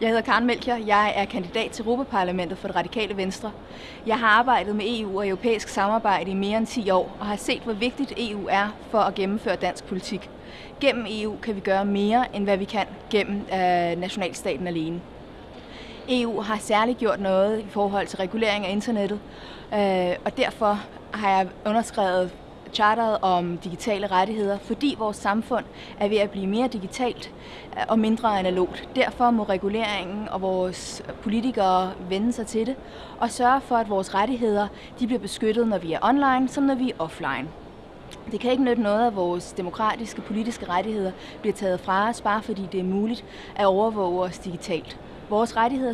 Jeg hedder Karen Melchior. Jeg er kandidat til Europaparlamentet for det radikale venstre. Jeg har arbejdet med EU og europæisk samarbejde i mere end 10 år og har set, hvor vigtigt EU er for at gennemføre dansk politik. Gennem EU kan vi gøre mere, end hvad vi kan gennem øh, nationalstaten alene. EU har særligt gjort noget i forhold til regulering af internettet, øh, og derfor har jeg underskrevet charteret om digitale rettigheder, fordi vores samfund er ved at blive mere digitalt øh, og mindre analogt. Derfor må reguleringen og vores politikere vende sig til det og sørge for, at vores rettigheder de bliver beskyttet, når vi er online, som når vi er offline. Det kan ikke nytte noget, at vores demokratiske politiske rettigheder bliver taget fra os, bare fordi det er muligt at overvåge os digitalt. Vores rettigheder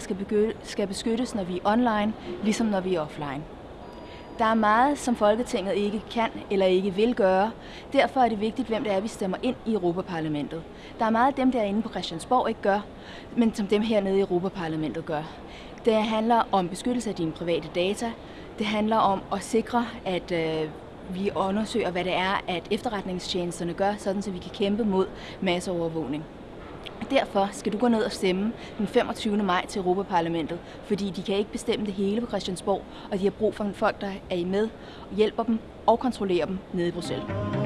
skal beskyttes, når vi er online, ligesom når vi er offline. Der er meget, som Folketinget ikke kan eller ikke vil gøre. Derfor er det vigtigt, hvem det er, vi stemmer ind i Europaparlamentet. Der er meget af dem, der inde på Christiansborg ikke gør, men som dem hernede i Europaparlamentet gør. Det handler om beskyttelse af dine private data. Det handler om at sikre, at øh, vi undersøger, hvad det er, at efterretningstjenesterne gør, sådan så vi kan kæmpe mod masseovervågning. Derfor skal du gå ned og stemme den 25. maj til Europaparlamentet, fordi de kan ikke bestemme det hele på Christiansborg, og de har brug for folk, der er med og hjælper dem og kontrollerer dem nede i Bruxelles.